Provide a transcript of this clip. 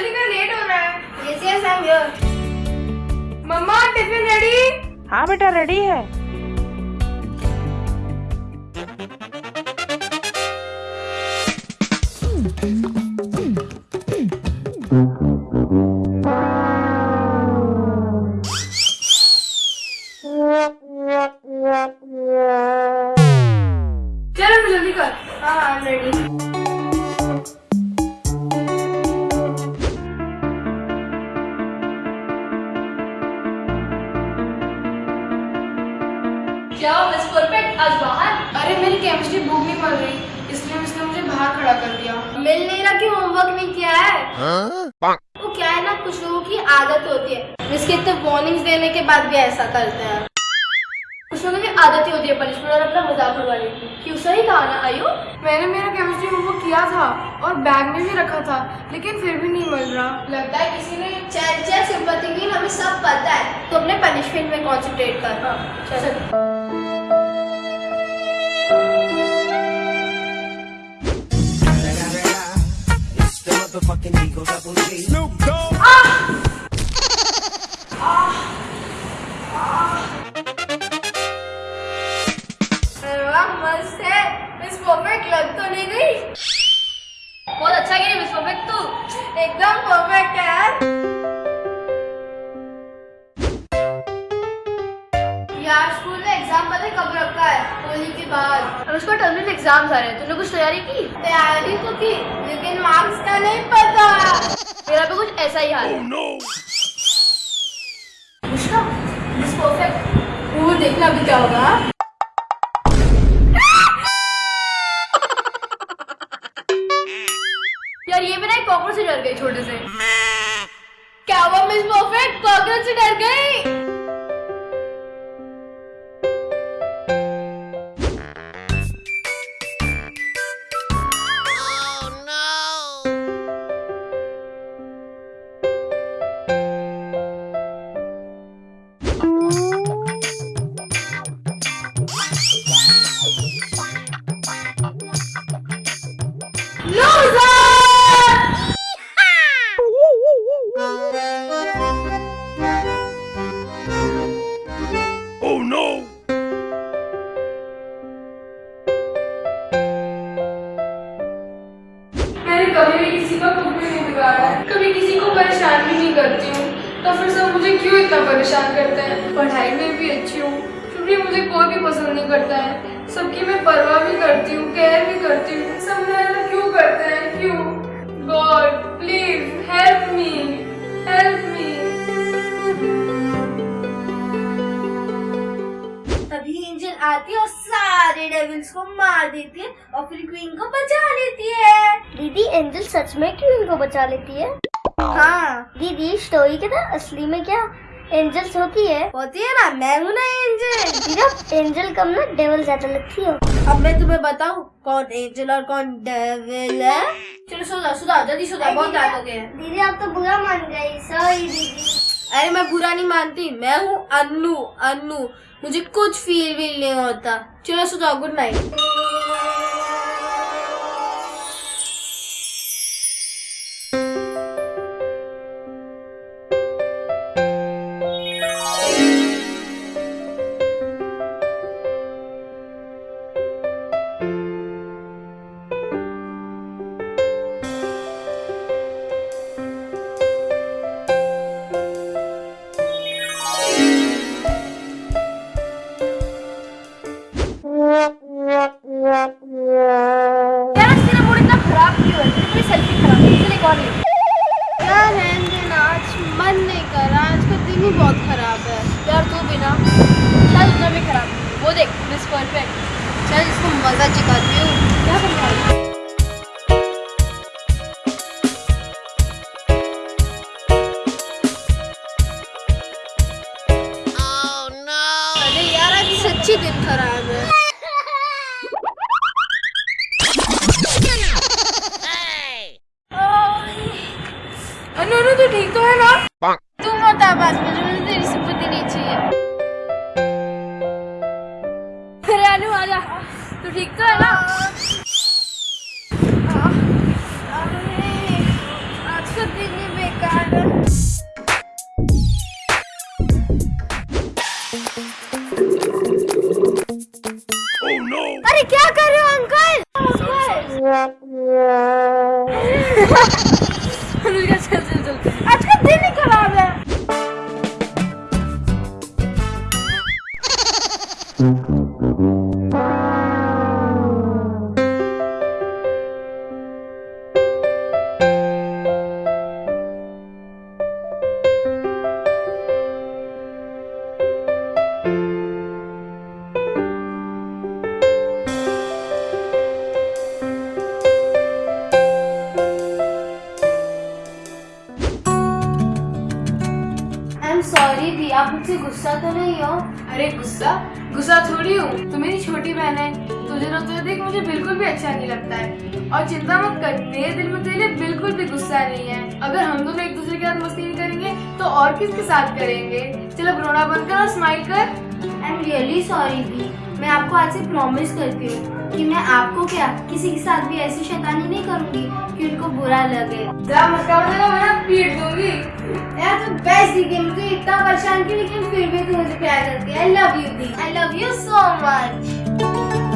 जल्दी कर लेट हो रहा है। Yes yes I am here mamma tiffin ready हाँ बेटा रेडी है। चलो जल्दी कर। हाँ आई एम रेडी मेरी केमिस्ट्री बुक नहीं पढ़ रही इसलिए उसने मुझे बाहर खड़ा कर दिया। मिल नहीं रहा कि होमवर्क नहीं किया है। वो क्या है ना कुछ लोगों की आदत होती है। जिसके इतने वार्निंग्स देने के बाद भी ऐसा करते हैं। कुछ लोगों की आदत ही होती है पनिशमेंट और अपना मज़ाक उड़वाने की। क्यों? सही कहा ना आयु? मैंने मेरा केमिस्ट्री होमवर्क किया था और बैग में भी रखा था लेकिन फिर भी नहीं मिल रहा। लगता है किसी ने चल चल सिंपति की हमें सब पता है। तो अपने पनिशमेंट में कॉन्सेंट्रेट कर। चल। Snoop Dogg. अरे वाह, मस्त है। मिस परफेक्ट लग तो नहीं गई। बहुत अच्छा गिरी मिस परफेक्ट तू। एकदम परफेक्ट है यार। बाद अब उसका टर्मिनल एग्ज़ाम आ रहे हैं। तूने कुछ तैयारी की? तैयारी तो की लेकिन मार्क्स का नहीं पता। मेरा भी कुछ ऐसा ही हाल है। वो देखना अभी क्या होगा? यार ये मेरा एक कॉकरोच से डर गई छोटे से। क्या हुआ मिस परफेक्ट कॉकरोच से डर गई। परेशान भी नहीं करती हूँ। तो फिर सब मुझे क्यों इतना परेशान करते हैं? पढ़ाई में भी अच्छी हूँ फिर भी मुझे कोई भी पसंद नहीं करता है। सबकी मैं परवाह भी करती हूँ केयर भी करती हूँ। सब मेरा ऐसा क्यों करते हैं? क्यों? God please help me help me तभी एंजल आती है और सारे डेविल्स को मार देती है और फिर क्वीन को बचा लेती है। दीदी एंजल सच में क्यों इनको बचा लेती है? हाँ। दीदी स्टोरी के ना असली में क्या एंजल्स होती है? होती है ना? मैं हूँ ना एंजल दीदी एंजल कम ना डेवल ज़्यादा लगती हो। अब मैं तुम्हें बताऊँ कौन एंजल और कौन डेविल है? चलो सुधा सुधा जल्दी सो जाओ बहुत रात हो गए दीदी आप तो बुरा मान गई सॉरी दीदी। अरे मैं बुरा नहीं मानती मैं हूँ अन्नू अन्नू। मुझे कुछ फील वील नहीं होता। चलो सो जाओ गुड नाइट एक यार रहने ना आज मन नहीं कर रहा, आज का दिन ही बहुत खराब है। यार तू बिना चल उतना भी खराब। वो देख मिस परफेक्ट चल इसको मज़ा चिकाती हूँ। आ जा तो ठीक तो है ना? अरे क्या कर रहे हो अंकल? आप मुझसे गुस्सा तो नहीं हो? अरे गुस्सा? गुस्सा थोड़ी हूँ। तू मेरी छोटी बहन है। तुझे रोते तो देख मुझे बिल्कुल भी अच्छा नहीं लगता है। और चिंता मत कर मेरे दिल में तेरे लिए बिल्कुल भी गुस्सा नहीं है। अगर हम दोनों एक दूसरे के साथ मस्ती नहीं करेंगे तो और किसके साथ करेंगे? चलो रोना बंद कर और स्माइल कर। आई एम रियली सॉरी दी मैं आपको आज से प्रॉमिस करती हूँ कि मैं आपको क्या किसी के साथ भी ऐसी शैतानी नहीं करूँगी कि उनको बुरा लगे। पीट दूँगी। यार तू बेस्ट दी इतना परेशान की लेकिन फिर भी तू मुझे प्यार करती है। I love you the I love you so much